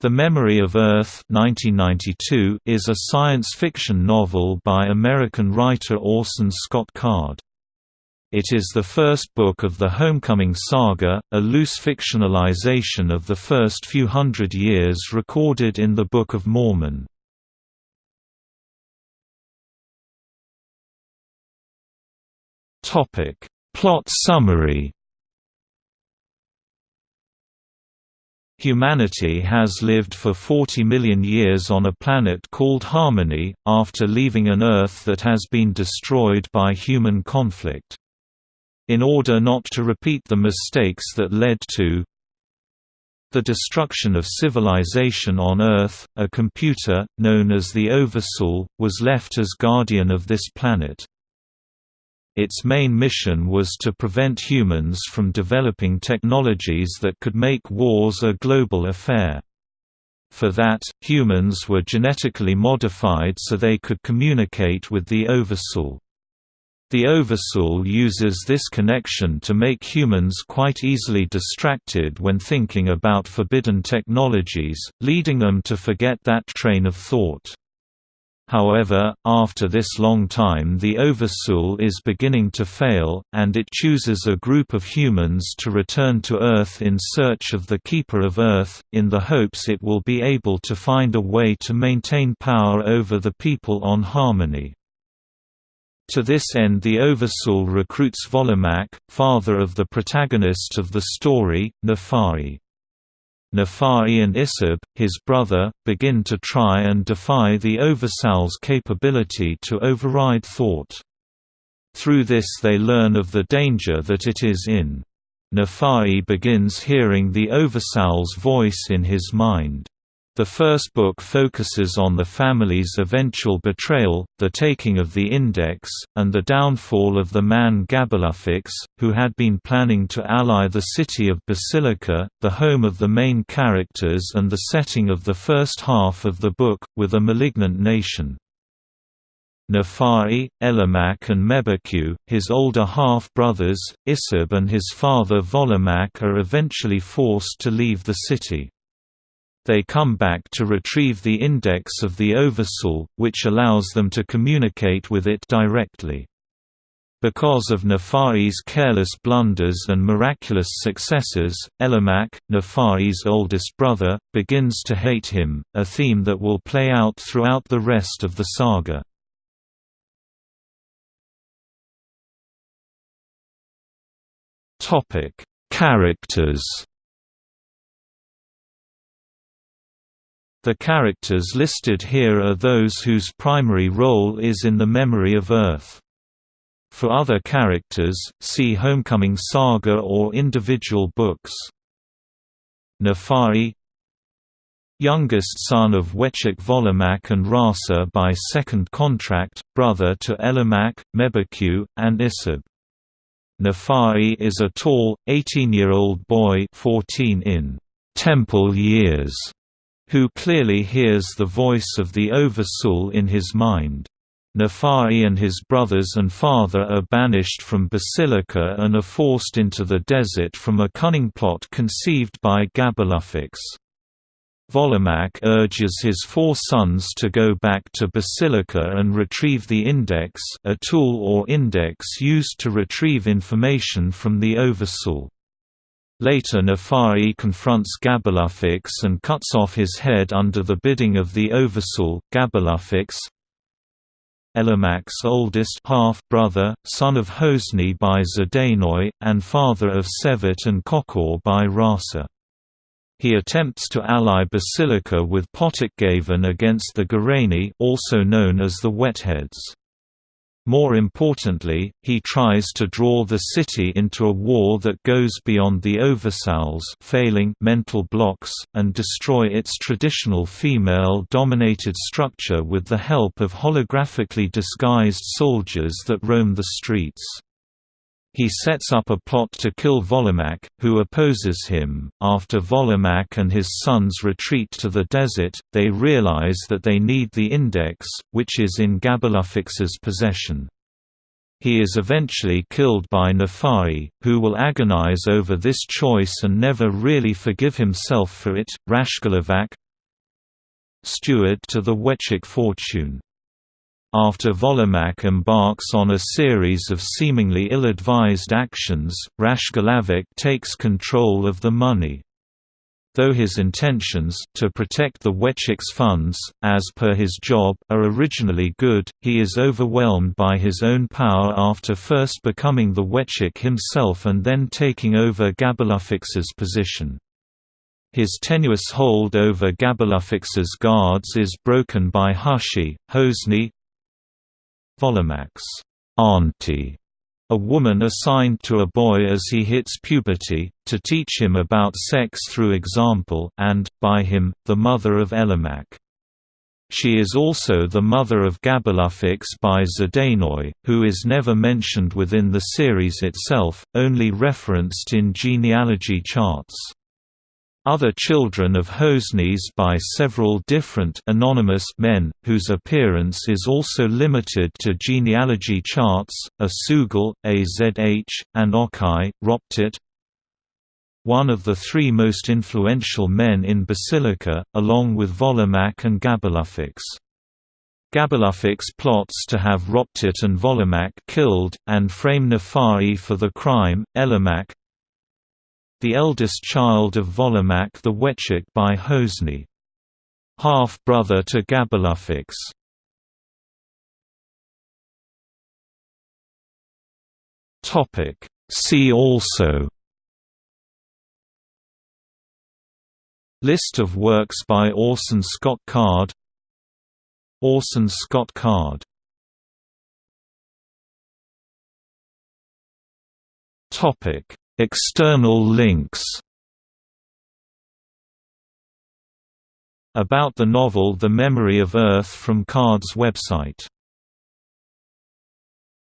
The Memory of Earth 1992 is a science fiction novel by American writer Orson Scott Card. It is the first book of the Homecoming Saga, a loose fictionalization of the first few hundred years recorded in the Book of Mormon. Plot summary Humanity has lived for 40 million years on a planet called Harmony, after leaving an Earth that has been destroyed by human conflict. In order not to repeat the mistakes that led to the destruction of civilization on Earth, a computer, known as the Oversoul, was left as guardian of this planet. Its main mission was to prevent humans from developing technologies that could make wars a global affair. For that, humans were genetically modified so they could communicate with the Oversoul. The Oversoul uses this connection to make humans quite easily distracted when thinking about forbidden technologies, leading them to forget that train of thought. However, after this long time the Oversoul is beginning to fail, and it chooses a group of humans to return to Earth in search of the Keeper of Earth, in the hopes it will be able to find a way to maintain power over the people on Harmony. To this end the Oversoul recruits Volemak, father of the protagonist of the story, Nafai. Nafai and Issib, his brother, begin to try and defy the Oversoul's capability to override thought. Through this they learn of the danger that it is in. Nafai begins hearing the Oversoul's voice in his mind. The first book focuses on the family's eventual betrayal, the taking of the Index, and the downfall of the man Gaballufix, who had been planning to ally the city of Basilica, the home of the main characters and the setting of the first half of the book, with a malignant nation. Nafai, Elemak and Mebbekew, his older half-brothers, Issib and his father Volemak are eventually forced to leave the city. They come back to retrieve the index of the Oversoul, which allows them to communicate with it directly. Because of Nafai's careless blunders and miraculous successes, Elemak, Nafai's oldest brother, begins to hate him, a theme that will play out throughout the rest of the saga. Characters The characters listed here are those whose primary role is in the memory of Earth. For other characters, see Homecoming Saga or individual books. Nafai Youngest son of Wetchik Volemak and Rasa by second contract, brother to Elemak, Mebbekew, and Issib. Nafai is a tall, 18-year-old boy 14 in temple years who clearly hears the voice of the Oversoul in his mind. Nafai and his brothers and father are banished from Basilica and are forced into the desert from a cunning plot conceived by Gaballufix. Volemak urges his four sons to go back to Basilica and retrieve the Index a tool or index used to retrieve information from the Oversoul. Later Nafai confronts Gaballufix and cuts off his head under the bidding of the Oversoul, Gaballufix Elemak's oldest half-brother, son of Hosni by Zadainoi, and father of Sevet and Kokor by Rasa. He attempts to ally Basilica with Potokgavan against the Gorayni also known as the Wetheads. More importantly, he tries to draw the city into a war that goes beyond the Oversoul's failing mental blocks, and destroy its traditional female-dominated structure with the help of holographically disguised soldiers that roam the streets. He sets up a plot to kill Volemak, who opposes him. After Volemak and his sons retreat to the desert, they realize that they need the index, which is in Gaballufix's possession. He is eventually killed by Nafai, who will agonize over this choice and never really forgive himself for it. Rashgallivak, steward to the Wetchik fortune. After Volemak embarks on a series of seemingly ill-advised actions, Rashgallivak takes control of the money. Though his intentions to protect the Wetchik's funds, as per his job, are originally good, he is overwhelmed by his own power after first becoming the Wetchik himself and then taking over Gaballufix's position. His tenuous hold over Gaballufix's guards is broken by Hushi, Hosni, Volemak's auntie, a woman assigned to a boy as he hits puberty, to teach him about sex through example and, by him, the mother of Elemak. She is also the mother of Gaballufix by Zdainoi, who is never mentioned within the series itself, only referenced in genealogy charts. Other children of Hosnis by several different anonymous men, whose appearance is also limited to genealogy charts, are Sugal, Azh, and Okai, Roptat. One of the three most influential men in Basilica, along with Volemak and Gaballufix. Gaballufix plots to have Roptat and Volemak killed, and frame Nafai for the crime. Elemak, the eldest child of Volemak the Wetchik by Hosni. Half-brother to Gaballufix. See also List of works by Orson Scott Card Orson Scott Card Topic External links. About the novel The Memory of Earth from Card's website